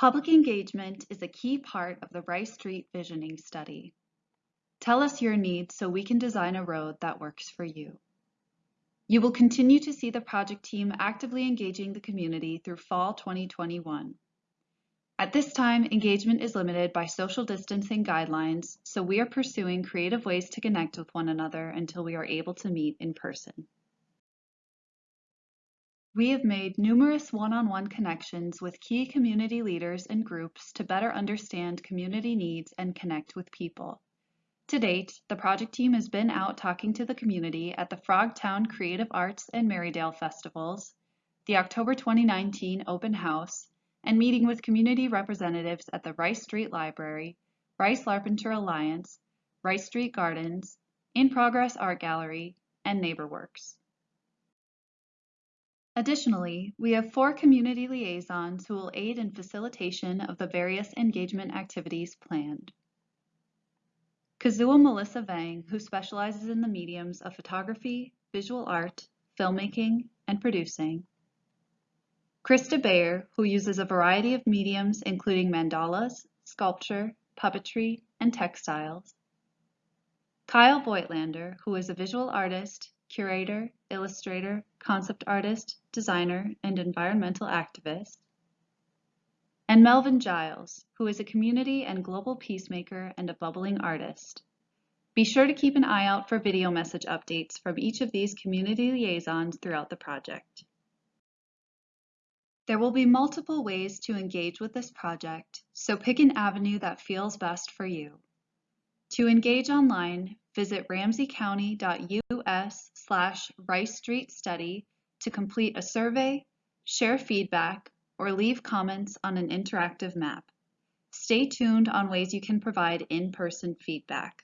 Public engagement is a key part of the Rice Street Visioning Study. Tell us your needs so we can design a road that works for you. You will continue to see the project team actively engaging the community through fall 2021. At this time, engagement is limited by social distancing guidelines, so we are pursuing creative ways to connect with one another until we are able to meet in person. We have made numerous one-on-one -on -one connections with key community leaders and groups to better understand community needs and connect with people. To date, the project team has been out talking to the community at the Frogtown Creative Arts and Marydale Festivals, the October 2019 Open House, and meeting with community representatives at the Rice Street Library, Rice Larpenteur Alliance, Rice Street Gardens, In Progress Art Gallery, and NeighborWorks. Additionally, we have four community liaisons who will aid in facilitation of the various engagement activities planned. Kazua Melissa Vang, who specializes in the mediums of photography, visual art, filmmaking, and producing. Krista Bayer, who uses a variety of mediums including mandalas, sculpture, puppetry, and textiles. Kyle Voigtlander, who is a visual artist, curator, illustrator, concept artist, designer, and environmental activist and Melvin Giles, who is a community and global peacemaker and a bubbling artist. Be sure to keep an eye out for video message updates from each of these community liaisons throughout the project. There will be multiple ways to engage with this project, so pick an avenue that feels best for you. To engage online, visit ramseycounty.us slash Rice Street Study to complete a survey, share feedback, or leave comments on an interactive map. Stay tuned on ways you can provide in-person feedback.